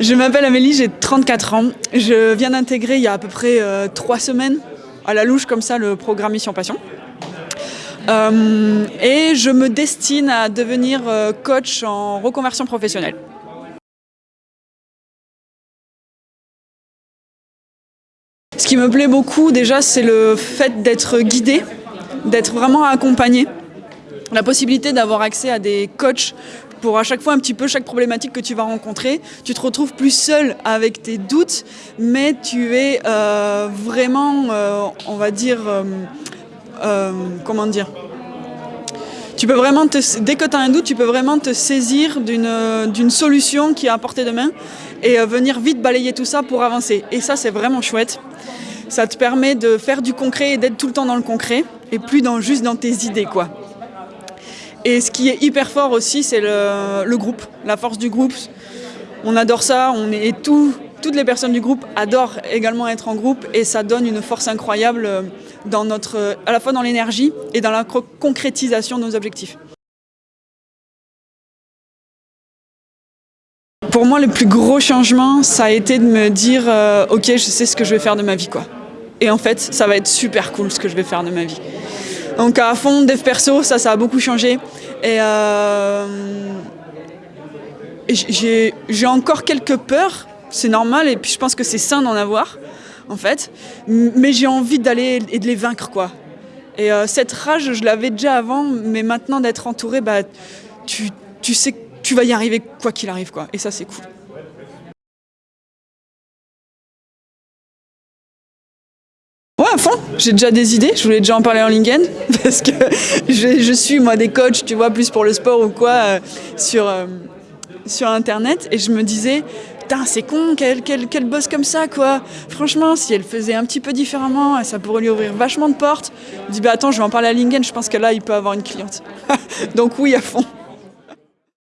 Je m'appelle Amélie, j'ai 34 ans. Je viens d'intégrer il y a à peu près euh, trois semaines, à la louche comme ça, le programme Mission Passion. Euh, et je me destine à devenir euh, coach en reconversion professionnelle. Ce qui me plaît beaucoup déjà, c'est le fait d'être guidé, d'être vraiment accompagné. La possibilité d'avoir accès à des coachs pour à chaque fois un petit peu chaque problématique que tu vas rencontrer. Tu te retrouves plus seul avec tes doutes, mais tu es euh, vraiment, euh, on va dire, euh, comment dire? Tu peux vraiment te, dès que tu as un doute, tu peux vraiment te saisir d'une solution qui est à portée de main et venir vite balayer tout ça pour avancer. Et ça, c'est vraiment chouette. Ça te permet de faire du concret et d'être tout le temps dans le concret et plus dans, juste dans tes idées. quoi. Et ce qui est hyper fort aussi, c'est le, groupe, la force du groupe. On adore ça, on est, et toutes les personnes du groupe adorent également être en groupe et ça donne une force incroyable dans notre, à la fois dans l'énergie et dans la concrétisation de nos objectifs. Pour moi, le plus gros changement, ça a été de me dire euh, Ok, je sais ce que je vais faire de ma vie. quoi. Et en fait, ça va être super cool ce que je vais faire de ma vie. Donc à fond, dev perso, ça, ça a beaucoup changé. Et, euh, j'ai encore quelques peurs, c'est normal, et puis je pense que c'est sain d'en avoir, en fait. Mais j'ai envie d'aller et de les vaincre, quoi. Et euh, cette rage, je l'avais déjà avant, mais maintenant d'être entouré, bah, tu, tu sais que tu vas y arriver quoi qu'il arrive, quoi. Et ça, c'est cool. Ouais, à fond. J'ai déjà des idées. Je voulais déjà en parler en LinkedIn parce que je, suis moi des coachs, tu vois, plus pour le sport ou quoi, euh, sur, euh, sur Internet. Et je me disais, putain, c'est con, quelle, quelle, quelle bosse comme ça, quoi. Franchement, si elle faisait un petit peu différemment, ça pourrait lui ouvrir vachement de portes. Je dis, bah attends, je vais en parler à LinkedIn. Je pense que là, il peut avoir une cliente. Donc oui, à fond.